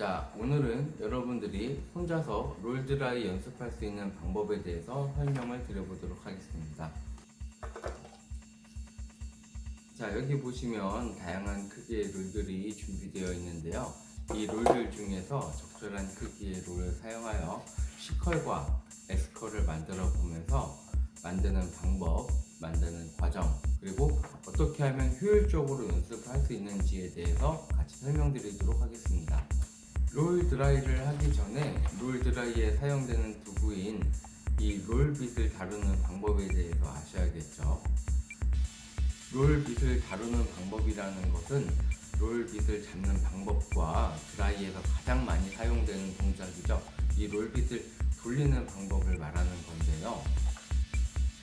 자, 오늘은 여러분들이 혼자서 롤드라이 연습할 수 있는 방법에 대해서 설명을 드려보도록 하겠습니다. 자, 여기 보시면 다양한 크기의 롤들이 준비되어 있는데요. 이 롤들 중에서 적절한 크기의 롤을 사용하여 C컬과 S컬을 만들어 보면서 만드는 방법, 만드는 과정, 그리고 어떻게 하면 효율적으로 연습할 수 있는지에 대해서 같이 설명드리도록 하겠습니다. 롤 드라이를 하기 전에 롤 드라이에 사용되는 도구인 이 롤빗을 다루는 방법에 대해서 아셔야겠죠. 롤빗을 다루는 방법이라는 것은 롤빗을 잡는 방법과 드라이에서 가장 많이 사용되는 동작이죠. 이 롤빗을 돌리는 방법을 말하는 건데요.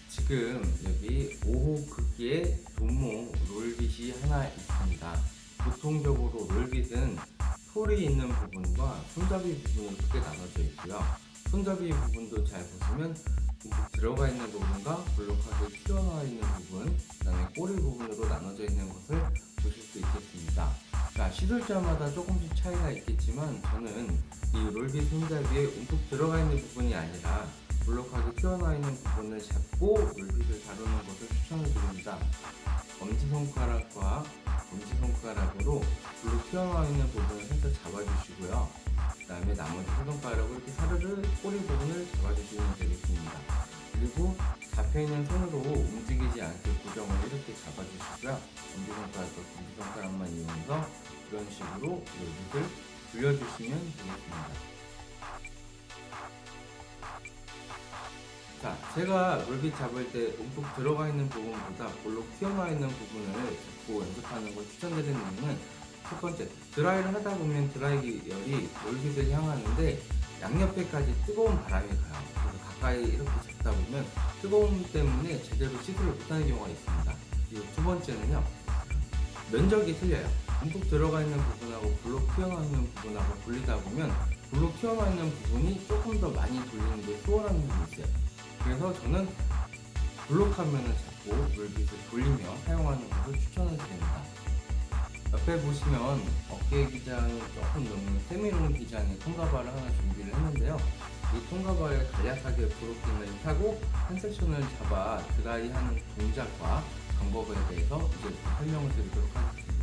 지금 여기 5호 크기의 도모 롤빗이 하나 있습니다. 보통적으로 롤빗은 폴이 있는 부분과 손잡이 부분으로 크게 나눠져 있고요. 손잡이 부분도 잘 보시면 들어가 있는 부분과 볼록하게 튀어나와 있는 부분, 그 다음에 꼬리 부분으로 나눠져 있는 것을 보실 수 있겠습니다. 자, 시술자마다 조금씩 차이가 있겠지만 저는 이 롤빗 손잡이에 움푹 들어가 있는 부분이 아니라 볼록하게 튀어나와 있는 부분을 잡고 롤빗을 다루는 것을 추천을 드립니다. 엄지손가락과 엄지손가락으로 불로 튀어나와 있는 부분을 살짝 잡아주시고요. 그 다음에 나머지 손가락으로 이렇게 사르르 꼬리 부분을 잡아주시면 되겠습니다. 그리고 잡혀있는 손으로 움직이지 않게 고정을 이렇게 잡아주시고요. 엄지손가락과 엄지손가락만 이용해서 이런 식으로 여기를 돌려주시면 되겠습니다. 제가 롤빗 잡을 때 움푹 들어가 있는 부분보다 볼록 튀어나와 있는 부분을 잡고 연습하는 걸 추천드리는 이유는 첫 번째, 드라이를 하다 보면 드라이열이 롤빗을 향하는데 양옆에까지 뜨거운 바람이 가요. 그래서 가까이 이렇게 잡다 보면 뜨거움 때문에 제대로 시술을 못하는 경우가 있습니다. 그리고 두 번째는요, 면적이 틀려요. 움푹 들어가 있는 부분하고 볼록 튀어나와 있는 부분하고 돌리다 보면 볼록 튀어나와 있는 부분이 조금 더 많이 돌리는데 수월한 부분이 있어요. 그래서 저는 블록 화면을 잡고 롤빗을 돌리며 사용하는 것을 추천을 드립니다. 옆에 보시면 어깨 기장이 조금 넘는 세미롱 기장의 통가바를 하나 준비를 했는데요. 이 통가바를 간략하게 브로킹을 타고 한 섹션을 잡아 드라이하는 동작과 방법에 대해서 이제 설명을 드리도록 하겠습니다.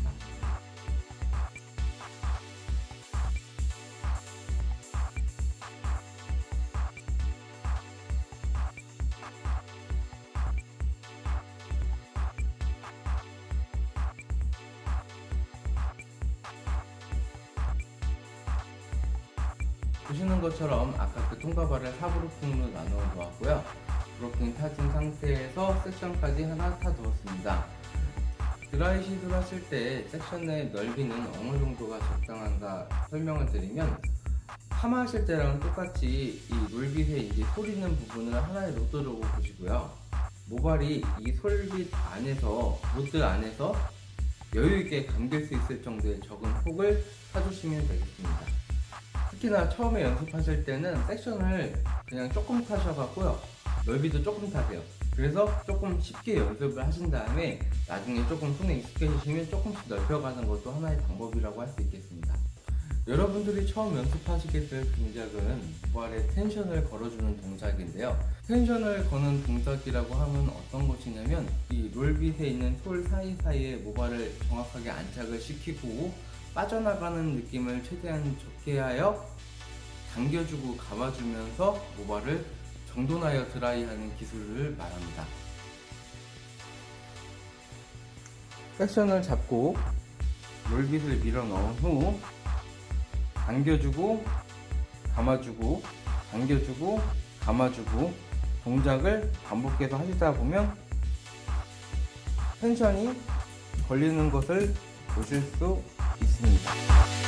보시는 것처럼 아까 그 통가발을 4 blocking으로 나누어 두었고요. blocking 타진 상태에서 섹션까지 하나 타두었습니다. 드라이 시술 하실 때 섹션 의 넓이는 어느 정도가 적당한가 설명을 드리면 파마 하실 때랑 똑같이 이 롤빗에 이제 솔 있는 부분을 하나의 로드로 보시고요. 모발이 이 솔빗 안에서 로드 안에서 여유있게 감길 수 있을 정도의 적은 폭을 사주시면 되겠습니다 특히나 처음에 연습하실 때는 섹션을 그냥 조금 타셔갖고요. 넓이도 조금 타세요. 그래서 조금 쉽게 연습을 하신 다음에 나중에 조금 손에 익숙해지시면 조금씩 넓혀가는 것도 하나의 방법이라고 할 수 있겠습니다. 여러분들이 처음 연습하시게 될 동작은 모발에 텐션을 걸어주는 동작인데요. 텐션을 거는 동작이라고 하면 어떤 것이냐면 이 롤빗에 있는 솔 사이사이에 모발을 정확하게 안착을 시키고 빠져나가는 느낌을 최대한 좋게 하여 당겨주고 감아주면서 모발을 정돈하여 드라이하는 기술을 말합니다. 섹션을 잡고 롤빗을 밀어 넣은 후 당겨주고 감아주고 당겨주고 감아주고 동작을 반복해서 하시다 보면 텐션이 걸리는 것을 보실 수 있습니다.